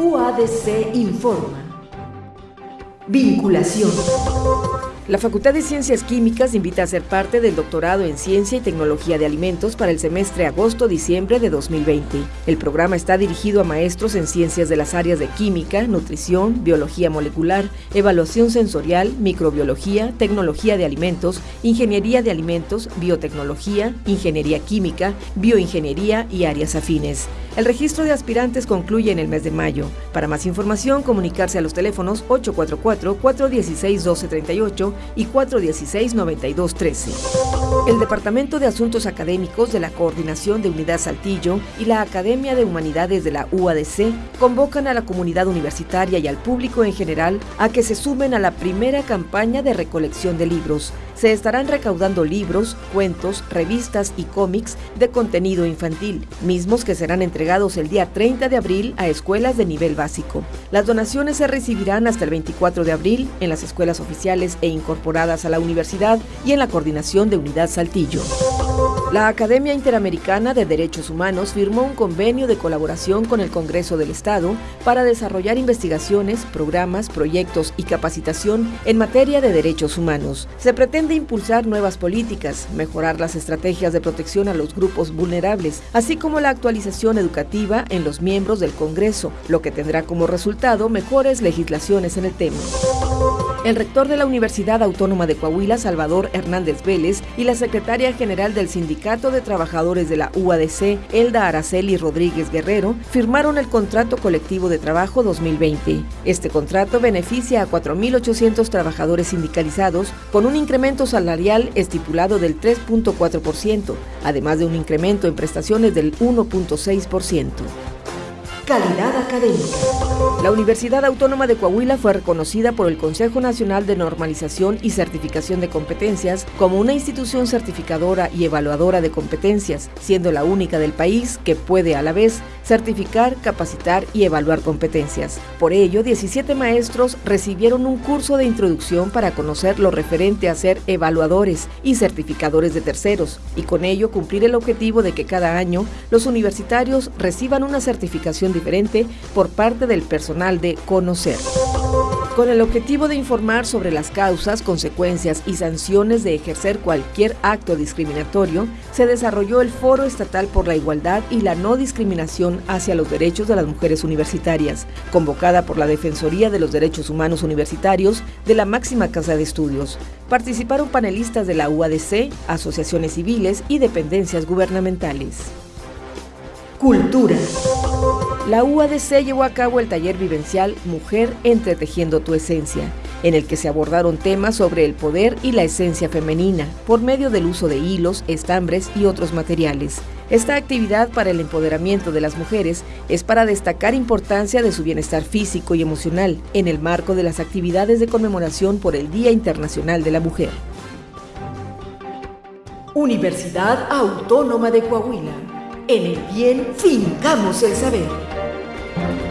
UADC informa. Vinculación. La Facultad de Ciencias Químicas invita a ser parte del doctorado en Ciencia y Tecnología de Alimentos para el semestre agosto-diciembre de 2020. El programa está dirigido a maestros en ciencias de las áreas de química, nutrición, biología molecular, evaluación sensorial, microbiología, tecnología de alimentos, ingeniería de alimentos, biotecnología, ingeniería química, bioingeniería y áreas afines. El registro de aspirantes concluye en el mes de mayo. Para más información, comunicarse a los teléfonos 844-416-1238 y 416-9213. El Departamento de Asuntos Académicos de la Coordinación de Unidad Saltillo y la Academia de Humanidades de la UADC convocan a la comunidad universitaria y al público en general a que se sumen a la primera campaña de recolección de libros. Se estarán recaudando libros, cuentos, revistas y cómics de contenido infantil, mismos que serán entregados el día 30 de abril a escuelas de nivel básico. Las donaciones se recibirán hasta el 24 de abril en las escuelas oficiales e incorporadas a la universidad y en la coordinación de Unidad Saltillo. La Academia Interamericana de Derechos Humanos firmó un convenio de colaboración con el Congreso del Estado para desarrollar investigaciones, programas, proyectos y capacitación en materia de derechos humanos. Se pretende impulsar nuevas políticas, mejorar las estrategias de protección a los grupos vulnerables, así como la actualización educativa en los miembros del Congreso, lo que tendrá como resultado mejores legislaciones en el tema. El rector de la Universidad Autónoma de Coahuila, Salvador Hernández Vélez, y la secretaria general del Sindicato de Trabajadores de la UADC, Elda Araceli Rodríguez Guerrero, firmaron el Contrato Colectivo de Trabajo 2020. Este contrato beneficia a 4.800 trabajadores sindicalizados con un incremento salarial estipulado del 3.4%, además de un incremento en prestaciones del 1.6%. Calidad académica. La Universidad Autónoma de Coahuila fue reconocida por el Consejo Nacional de Normalización y Certificación de Competencias como una institución certificadora y evaluadora de competencias, siendo la única del país que puede a la vez certificar, capacitar y evaluar competencias. Por ello, 17 maestros recibieron un curso de introducción para conocer lo referente a ser evaluadores y certificadores de terceros, y con ello cumplir el objetivo de que cada año los universitarios reciban una certificación diferente por parte del personal de conocer con el objetivo de informar sobre las causas, consecuencias y sanciones de ejercer cualquier acto discriminatorio, se desarrolló el Foro Estatal por la Igualdad y la No Discriminación hacia los Derechos de las Mujeres Universitarias, convocada por la Defensoría de los Derechos Humanos Universitarios de la máxima casa de estudios. Participaron panelistas de la UADC, asociaciones civiles y dependencias gubernamentales. Cultura. La UADC llevó a cabo el taller vivencial Mujer entretejiendo tu esencia, en el que se abordaron temas sobre el poder y la esencia femenina por medio del uso de hilos, estambres y otros materiales. Esta actividad para el empoderamiento de las mujeres es para destacar importancia de su bienestar físico y emocional en el marco de las actividades de conmemoración por el Día Internacional de la Mujer. Universidad Autónoma de Coahuila. En el bien fincamos el saber. Thank you.